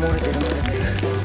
مورد